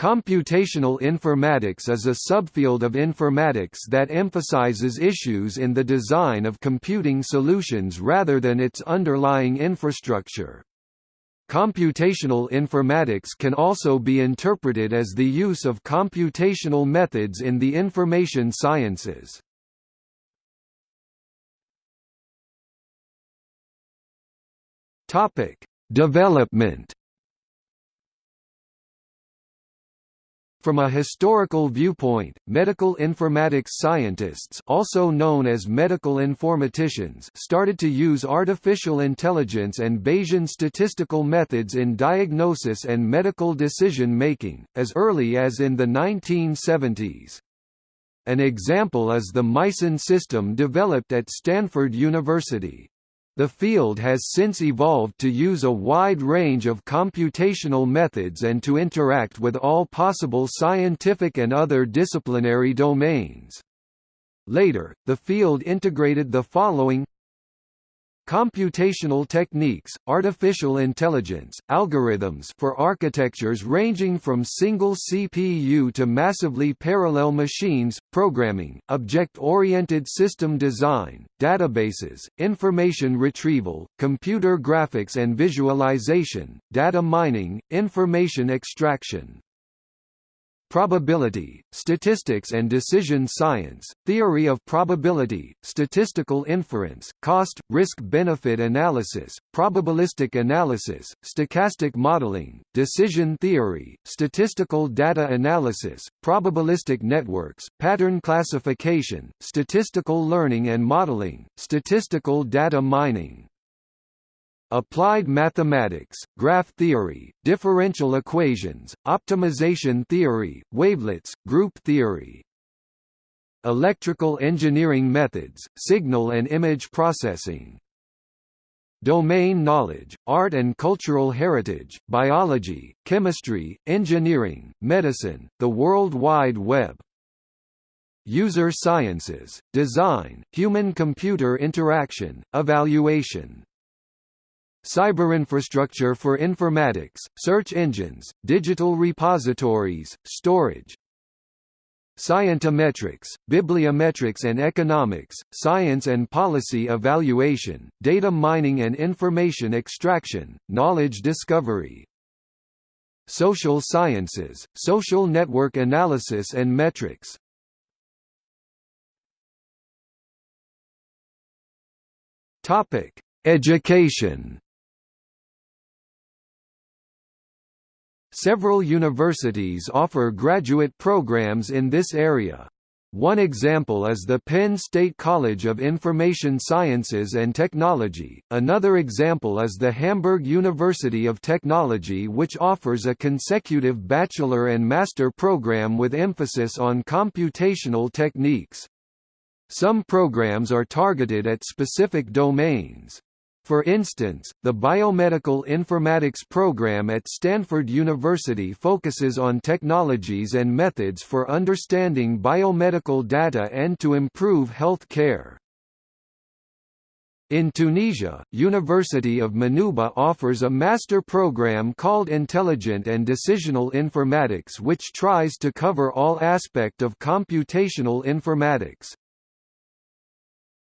Computational informatics is a subfield of informatics that emphasizes issues in the design of computing solutions rather than its underlying infrastructure. Computational informatics can also be interpreted as the use of computational methods in the information sciences. Development From a historical viewpoint, medical informatics scientists also known as medical informaticians started to use artificial intelligence and Bayesian statistical methods in diagnosis and medical decision-making, as early as in the 1970s. An example is the Mycin system developed at Stanford University. The field has since evolved to use a wide range of computational methods and to interact with all possible scientific and other disciplinary domains. Later, the field integrated the following Computational techniques, artificial intelligence, algorithms for architectures ranging from single CPU to massively parallel machines, programming, object-oriented system design, databases, information retrieval, computer graphics and visualization, data mining, information extraction, Probability, statistics and decision science, theory of probability, statistical inference, cost, risk-benefit analysis, probabilistic analysis, stochastic modeling, decision theory, statistical data analysis, probabilistic networks, pattern classification, statistical learning and modeling, statistical data mining. Applied mathematics, graph theory, differential equations, optimization theory, wavelets, group theory. Electrical engineering methods, signal and image processing. Domain knowledge, art and cultural heritage, biology, chemistry, engineering, medicine, the World Wide Web. User sciences, design, human-computer interaction, evaluation Cyberinfrastructure for informatics, search engines, digital repositories, storage Scientometrics, bibliometrics and economics, science and policy evaluation, data mining and information extraction, knowledge discovery Social sciences, social network analysis and metrics. Education Several universities offer graduate programs in this area. One example is the Penn State College of Information Sciences and Technology, another example is the Hamburg University of Technology which offers a consecutive bachelor and master program with emphasis on computational techniques. Some programs are targeted at specific domains. For instance, the Biomedical Informatics program at Stanford University focuses on technologies and methods for understanding biomedical data and to improve health care. In Tunisia, University of Manouba offers a master program called Intelligent and Decisional Informatics which tries to cover all aspect of computational informatics.